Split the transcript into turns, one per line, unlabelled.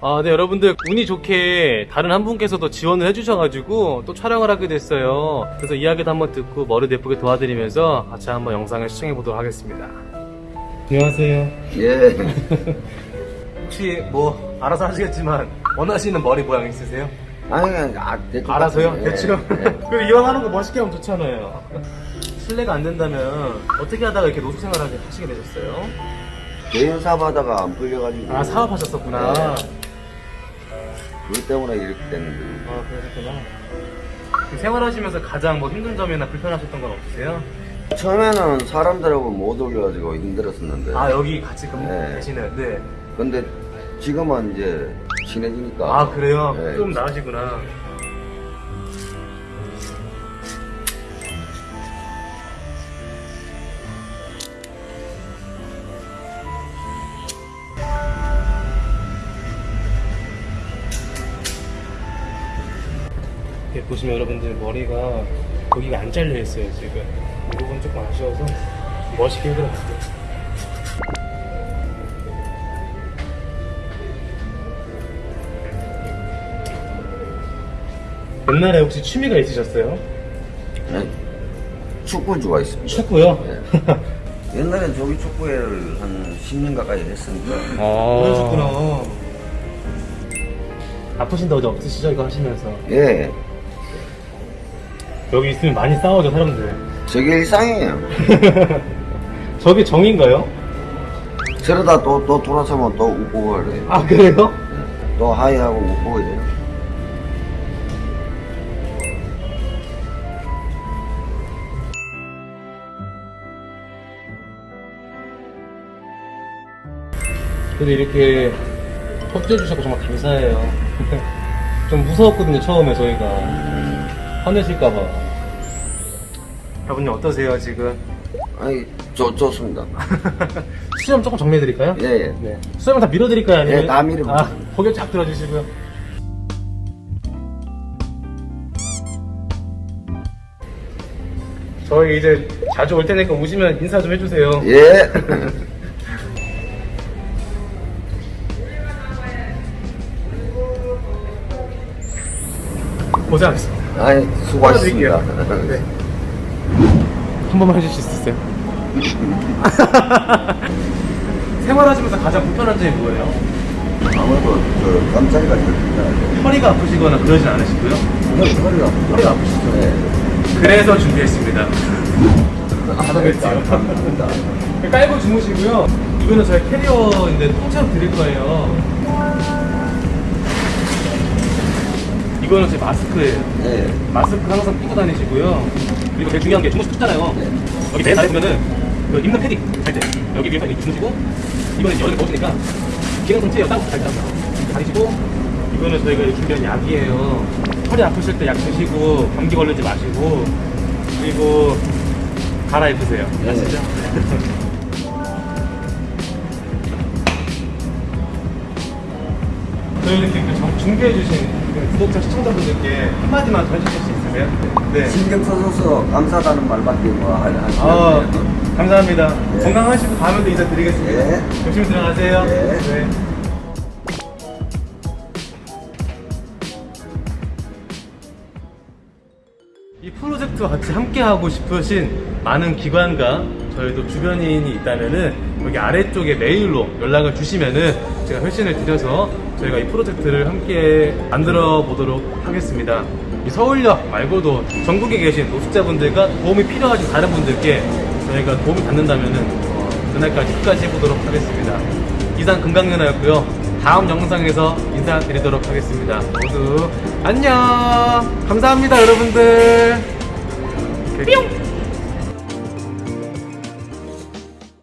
아, 네, 여러분들, 운이 좋게 다른 한 분께서도 지원을 해주셔가지고 또 촬영을 하게 됐어요. 그래서 이야기도 한번 듣고 머리도 예쁘게 도와드리면서 같이 한번 영상을 시청해보도록 하겠습니다. 안녕하세요.
예.
혹시 뭐, 알아서 하시겠지만, 원하시는 머리 모양 있으세요?
아니, 아, 대충.
알아서요?
예,
대충?
예.
그리고 이왕 하는 거 멋있게 하면 좋잖아요. 실례가 안 된다면, 어떻게 하다가 이렇게 노숙 생활을 하시게 되셨어요?
개인 사업하다가 안 풀려가지고.
아, 사업하셨었구나.
네. 그것 때문에 이렇게 됐는데.
아, 그러셨구나. 그 생활하시면서 가장 뭐 힘든 점이나 불편하셨던 건 없으세요?
처음에는 사람들하고 못 어울려가지고 힘들었었는데.
아, 여기 같이 근무
네.
네.
근데 지금은 이제 친해지니까.
아, 그래요?
네.
좀 나으시구나. 이렇게 보시면 여러분들 머리가 여기가 안 잘려 있어요 지금 이 부분 조금 아쉬워서 멋있게 해드렸어요 옛날에 혹시 취미가 있으셨어요?
네. 축구 좋아했습니다.
축구요?
네. 옛날엔 조기 축구회를 한 10년 가까이 했으니까.
아 그러셨구나 아프신 데 어디 없으시죠 이거 하시면서
예.
여기 있으면 많이 싸우죠 사람들
저게 일상이에요.
저게 정인가요?
저러다 또, 또 돌아서면 또 웃고 그래요.
아 그래요?
또 하이하고 웃고 이래요.
그래도 이렇게 협조해 주셔서 정말 감사해요. 좀 무서웠거든요, 처음에 저희가. 화내실까봐. 여러분님 어떠세요, 지금?
아니, 좋, 좋습니다.
수염 조금 정리해드릴까요?
예, 예.
네. 수염은 다 밀어드릴까요? 아니면?
예, 다 밀어요.
아, 고개 쫙 들어주시고요. 저희 이제 자주 올 테니까 오시면 인사 좀 해주세요.
예.
고생하셨습니다.
아이, 수고하셨습니다.
네. 한 번만 해주실 수 있어요? 생활하시면서 가장 불편한 점이 뭐예요?
아무래도 그 깜짝이가 들린다.
허리가 아프시거나 그러진 않으시고요?
허리가
허리가 아프시죠?
네.
그래서 준비했습니다.
하다겠죠. 감사합니다.
깔고 주무시고요. 이거는 저희 캐리어인데 통째로 드릴 거예요. 이거는 제 마스크예요.
네.
마스크 항상 끼고 다니시고요. 그리고 제일 중요한 게 주무시 춥잖아요.
네.
여기 내 다리 보면은 그 입는 패딩 잘때 여기 위에서 이렇게 주무시고 이거는 여름에 더우니까 기능 통째요 따로 잘 잡니다. 다니시고 이거는 저희가 준비한 약이에요. 허리 아프실 때 약 드시고 감기 걸리지 마시고 그리고 갈아입으세요.
네.
아시죠? 저희 이렇게 그 정- 준비해주신 그 구독자 시청자분들께 한마디만 더 해주실 수 있으세요? 네.
신경 써줘서 감사하다는 말밖에 뭐 하- 하지
아,
않네요.
감사합니다.
네.
건강하시고 다음에도 인사드리겠습니다.
네.
조심히 들어가세요.
네.
이 프로젝트와 같이 함께 하고 싶으신 많은 기관과 저희도 주변인이 있다면은 여기 아래쪽에 메일로 연락을 주시면은 제가 회신을 드려서 저희가 이 프로젝트를 함께 만들어 보도록 하겠습니다. 이 서울역 말고도 전국에 계신 노숙자분들과 도움이 필요하신 다른 분들께 저희가 도움을 받는다면은 어, 그날까지 끝까지 해보도록 하겠습니다. 이상 금강연아였고요. 다음 영상에서 인사드리도록 하겠습니다. 모두 안녕! 감사합니다, 여러분들! 뿅!